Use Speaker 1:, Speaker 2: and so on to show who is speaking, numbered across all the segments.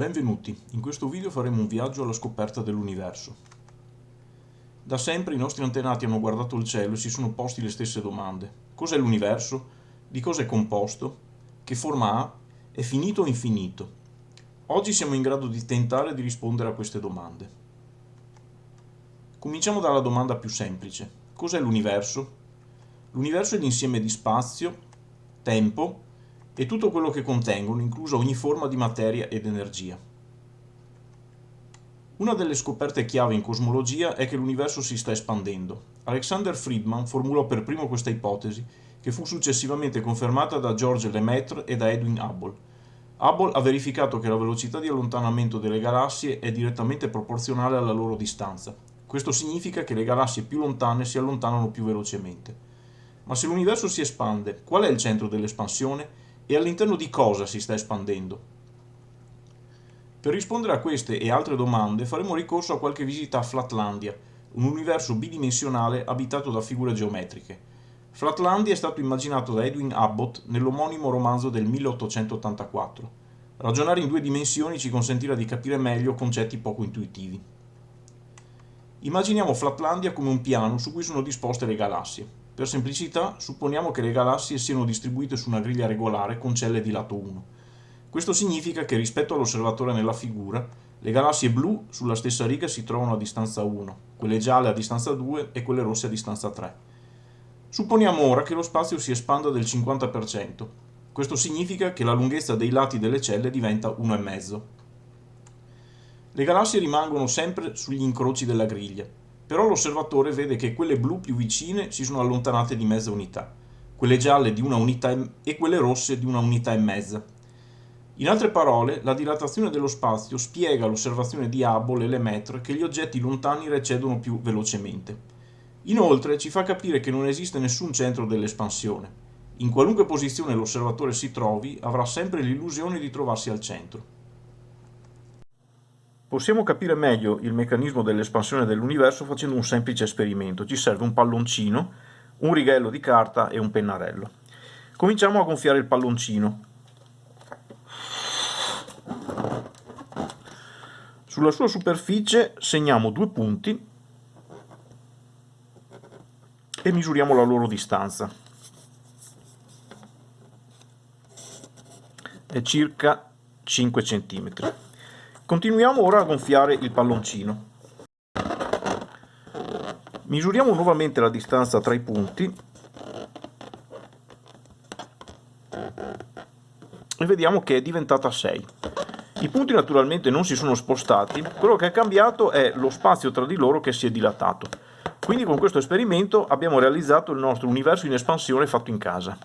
Speaker 1: Benvenuti, in questo video faremo un viaggio alla scoperta dell'universo. Da sempre i nostri antenati hanno guardato il cielo e si sono posti le stesse domande. Cos'è l'universo? Di cosa è composto? Che forma ha? È finito o infinito? Oggi siamo in grado di tentare di rispondere a queste domande. Cominciamo dalla domanda più semplice. Cos'è l'universo? L'universo è l'insieme di spazio, tempo e tutto quello che contengono, inclusa ogni forma di materia ed energia. Una delle scoperte chiave in cosmologia è che l'universo si sta espandendo. Alexander Friedman formulò per primo questa ipotesi, che fu successivamente confermata da George Lemaitre e da Edwin Hubble. Hubble ha verificato che la velocità di allontanamento delle galassie è direttamente proporzionale alla loro distanza. Questo significa che le galassie più lontane si allontanano più velocemente. Ma se l'universo si espande, qual è il centro dell'espansione? E all'interno di cosa si sta espandendo. Per rispondere a queste e altre domande faremo ricorso a qualche visita a Flatlandia, un universo bidimensionale abitato da figure geometriche. Flatlandia è stato immaginato da Edwin Abbott nell'omonimo romanzo del 1884. Ragionare in due dimensioni ci consentirà di capire meglio concetti poco intuitivi. Immaginiamo Flatlandia come un piano su cui sono disposte le galassie. Per semplicità, supponiamo che le galassie siano distribuite su una griglia regolare con celle di lato 1. Questo significa che rispetto all'osservatore nella figura, le galassie blu sulla stessa riga si trovano a distanza 1, quelle gialle a distanza 2 e quelle rosse a distanza 3. Supponiamo ora che lo spazio si espanda del 50%. Questo significa che la lunghezza dei lati delle celle diventa 1,5. Le galassie rimangono sempre sugli incroci della griglia, però l'osservatore vede che quelle blu più vicine si sono allontanate di mezza unità, quelle gialle di una unità e quelle rosse di una unità e mezza. In altre parole, la dilatazione dello spazio spiega l'osservazione di Hubble e Lemaitre che gli oggetti lontani recedono più velocemente. Inoltre ci fa capire che non esiste nessun centro dell'espansione. In qualunque posizione l'osservatore si trovi, avrà sempre l'illusione di trovarsi al centro. Possiamo capire meglio il meccanismo dell'espansione dell'universo facendo un semplice esperimento. Ci serve un palloncino, un righello di carta e un pennarello. Cominciamo a gonfiare il palloncino. Sulla sua superficie segniamo due punti e misuriamo la loro distanza. È circa 5 cm. Continuiamo ora a gonfiare il palloncino. Misuriamo nuovamente la distanza tra i punti e vediamo che è diventata 6. I punti naturalmente non si sono spostati, quello che è cambiato è lo spazio tra di loro che si è dilatato. Quindi con questo esperimento abbiamo realizzato il nostro universo in espansione fatto in casa.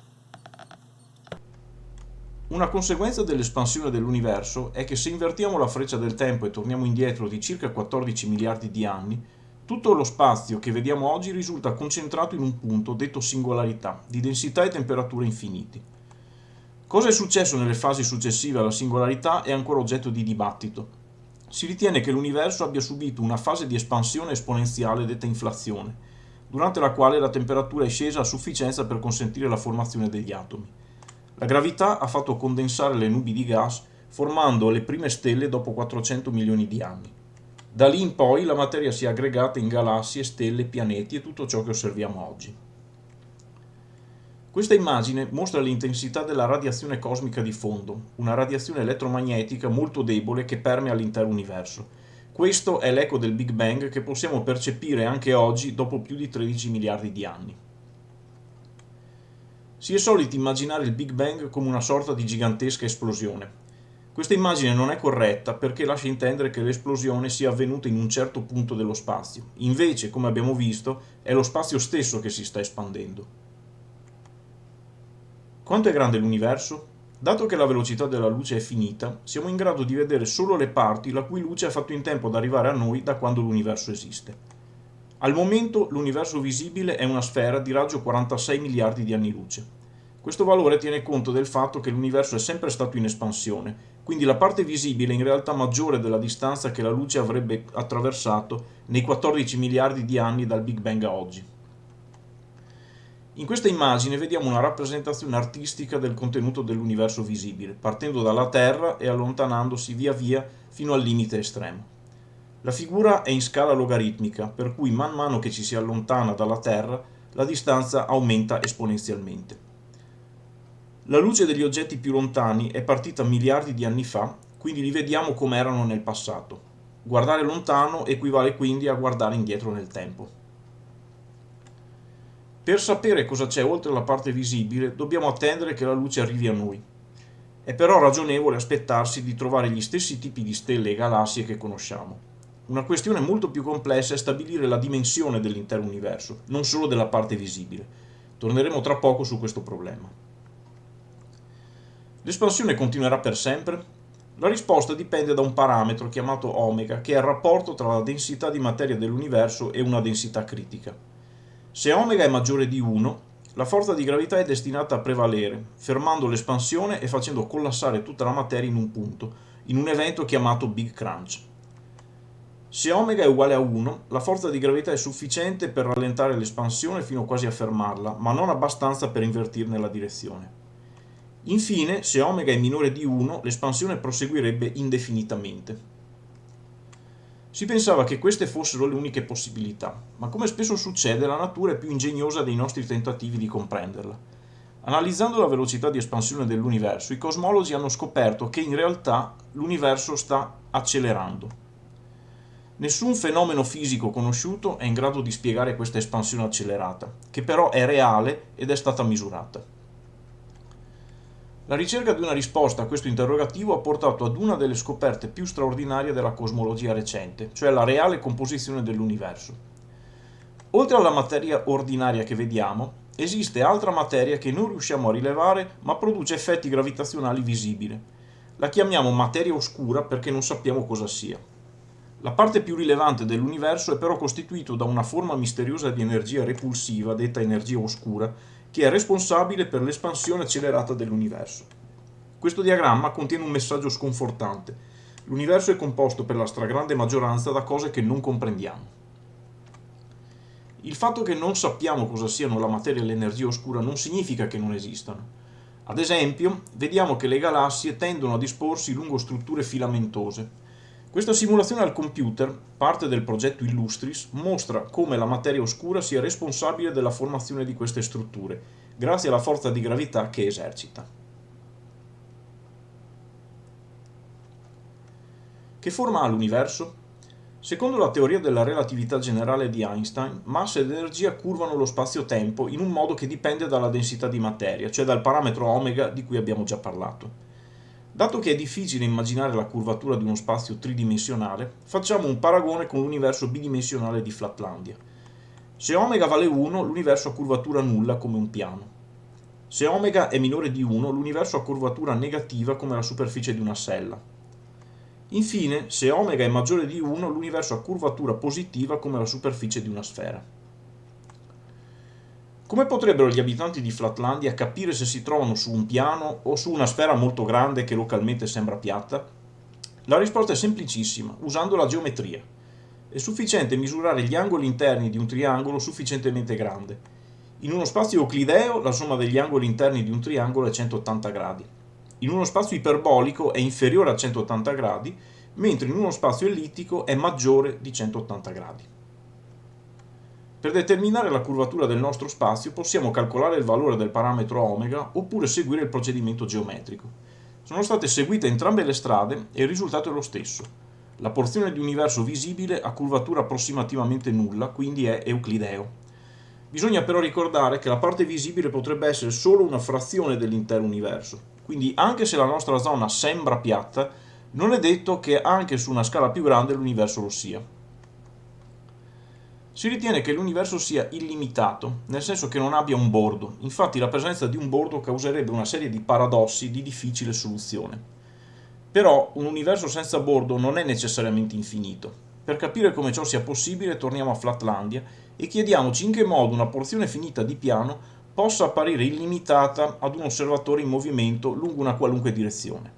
Speaker 1: Una conseguenza dell'espansione dell'universo è che se invertiamo la freccia del tempo e torniamo indietro di circa 14 miliardi di anni, tutto lo spazio che vediamo oggi risulta concentrato in un punto detto singolarità, di densità e temperatura infiniti. Cosa è successo nelle fasi successive alla singolarità è ancora oggetto di dibattito. Si ritiene che l'universo abbia subito una fase di espansione esponenziale detta inflazione, durante la quale la temperatura è scesa a sufficienza per consentire la formazione degli atomi. La gravità ha fatto condensare le nubi di gas formando le prime stelle dopo 400 milioni di anni. Da lì in poi la materia si è aggregata in galassie, stelle, pianeti e tutto ciò che osserviamo oggi. Questa immagine mostra l'intensità della radiazione cosmica di fondo, una radiazione elettromagnetica molto debole che permea l'intero universo. Questo è l'eco del Big Bang che possiamo percepire anche oggi dopo più di 13 miliardi di anni. Si è soliti immaginare il Big Bang come una sorta di gigantesca esplosione. Questa immagine non è corretta perché lascia intendere che l'esplosione sia avvenuta in un certo punto dello spazio. Invece, come abbiamo visto, è lo spazio stesso che si sta espandendo. Quanto è grande l'universo? Dato che la velocità della luce è finita, siamo in grado di vedere solo le parti la cui luce ha fatto in tempo ad arrivare a noi da quando l'universo esiste. Al momento l'universo visibile è una sfera di raggio 46 miliardi di anni luce. Questo valore tiene conto del fatto che l'universo è sempre stato in espansione, quindi la parte visibile è in realtà maggiore della distanza che la luce avrebbe attraversato nei 14 miliardi di anni dal Big Bang a oggi. In questa immagine vediamo una rappresentazione artistica del contenuto dell'universo visibile, partendo dalla Terra e allontanandosi via via fino al limite estremo. La figura è in scala logaritmica, per cui man mano che ci si allontana dalla Terra, la distanza aumenta esponenzialmente. La luce degli oggetti più lontani è partita miliardi di anni fa, quindi li vediamo come erano nel passato. Guardare lontano equivale quindi a guardare indietro nel tempo. Per sapere cosa c'è oltre la parte visibile, dobbiamo attendere che la luce arrivi a noi. È però ragionevole aspettarsi di trovare gli stessi tipi di stelle e galassie che conosciamo. Una questione molto più complessa è stabilire la dimensione dell'intero universo, non solo della parte visibile. Torneremo tra poco su questo problema. L'espansione continuerà per sempre? La risposta dipende da un parametro chiamato omega, che è il rapporto tra la densità di materia dell'universo e una densità critica. Se omega è maggiore di 1, la forza di gravità è destinata a prevalere, fermando l'espansione e facendo collassare tutta la materia in un punto, in un evento chiamato Big Crunch. Se omega è uguale a 1, la forza di gravità è sufficiente per rallentare l'espansione fino quasi a fermarla, ma non abbastanza per invertirne la direzione. Infine, se omega è minore di 1, l'espansione proseguirebbe indefinitamente. Si pensava che queste fossero le uniche possibilità, ma come spesso succede la natura è più ingegnosa dei nostri tentativi di comprenderla. Analizzando la velocità di espansione dell'universo, i cosmologi hanno scoperto che in realtà l'universo sta accelerando. Nessun fenomeno fisico conosciuto è in grado di spiegare questa espansione accelerata, che però è reale ed è stata misurata. La ricerca di una risposta a questo interrogativo ha portato ad una delle scoperte più straordinarie della cosmologia recente, cioè la reale composizione dell'universo. Oltre alla materia ordinaria che vediamo, esiste altra materia che non riusciamo a rilevare ma produce effetti gravitazionali visibili. La chiamiamo materia oscura perché non sappiamo cosa sia. La parte più rilevante dell'universo è però costituito da una forma misteriosa di energia repulsiva, detta energia oscura, che è responsabile per l'espansione accelerata dell'universo. Questo diagramma contiene un messaggio sconfortante. L'universo è composto per la stragrande maggioranza da cose che non comprendiamo. Il fatto che non sappiamo cosa siano la materia e l'energia oscura non significa che non esistano. Ad esempio, vediamo che le galassie tendono a disporsi lungo strutture filamentose, questa simulazione al computer, parte del progetto Illustris, mostra come la materia oscura sia responsabile della formazione di queste strutture, grazie alla forza di gravità che esercita. Che forma ha l'universo? Secondo la teoria della relatività generale di Einstein, massa ed energia curvano lo spazio-tempo in un modo che dipende dalla densità di materia, cioè dal parametro omega di cui abbiamo già parlato. Dato che è difficile immaginare la curvatura di uno spazio tridimensionale, facciamo un paragone con l'universo bidimensionale di Flatlandia. Se omega vale 1, l'universo ha curvatura nulla come un piano. Se omega è minore di 1, l'universo ha curvatura negativa come la superficie di una sella. Infine, se omega è maggiore di 1, l'universo ha curvatura positiva come la superficie di una sfera. Come potrebbero gli abitanti di Flatlandia capire se si trovano su un piano o su una sfera molto grande che localmente sembra piatta? La risposta è semplicissima, usando la geometria. È sufficiente misurare gli angoli interni di un triangolo sufficientemente grande. In uno spazio euclideo la somma degli angoli interni di un triangolo è 180 gradi. In uno spazio iperbolico è inferiore a 180 gradi, mentre in uno spazio ellittico è maggiore di 180 gradi. Per determinare la curvatura del nostro spazio possiamo calcolare il valore del parametro omega oppure seguire il procedimento geometrico. Sono state seguite entrambe le strade e il risultato è lo stesso. La porzione di universo visibile ha curvatura approssimativamente nulla, quindi è euclideo. Bisogna però ricordare che la parte visibile potrebbe essere solo una frazione dell'intero universo, quindi anche se la nostra zona sembra piatta, non è detto che anche su una scala più grande l'universo lo sia. Si ritiene che l'universo sia illimitato, nel senso che non abbia un bordo, infatti la presenza di un bordo causerebbe una serie di paradossi di difficile soluzione. Però un universo senza bordo non è necessariamente infinito. Per capire come ciò sia possibile torniamo a Flatlandia e chiediamoci in che modo una porzione finita di piano possa apparire illimitata ad un osservatore in movimento lungo una qualunque direzione.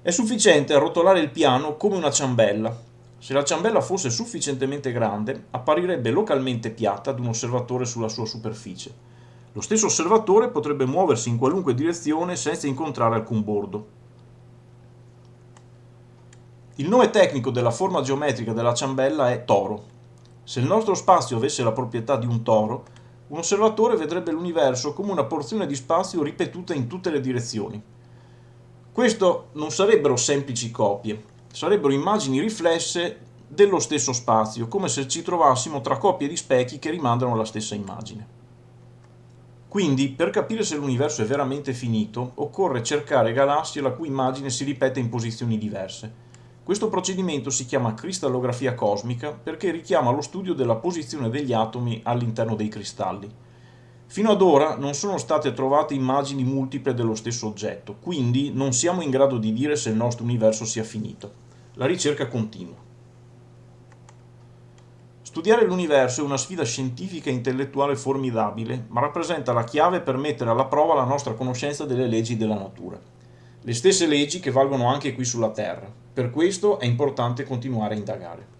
Speaker 1: È sufficiente arrotolare il piano come una ciambella, Se la ciambella fosse sufficientemente grande, apparirebbe localmente piatta ad un osservatore sulla sua superficie. Lo stesso osservatore potrebbe muoversi in qualunque direzione senza incontrare alcun bordo. Il nome tecnico della forma geometrica della ciambella è toro. Se il nostro spazio avesse la proprietà di un toro, un osservatore vedrebbe l'universo come una porzione di spazio ripetuta in tutte le direzioni. Questo non sarebbero semplici copie, sarebbero immagini riflesse dello stesso spazio, come se ci trovassimo tra coppie di specchi che rimandano alla stessa immagine. Quindi, per capire se l'universo è veramente finito, occorre cercare galassie la cui immagine si ripete in posizioni diverse. Questo procedimento si chiama cristallografia cosmica perché richiama lo studio della posizione degli atomi all'interno dei cristalli. Fino ad ora non sono state trovate immagini multiple dello stesso oggetto, quindi non siamo in grado di dire se il nostro universo sia finito. La ricerca continua. Studiare l'universo è una sfida scientifica e intellettuale formidabile, ma rappresenta la chiave per mettere alla prova la nostra conoscenza delle leggi della natura. Le stesse leggi che valgono anche qui sulla Terra. Per questo è importante continuare a indagare.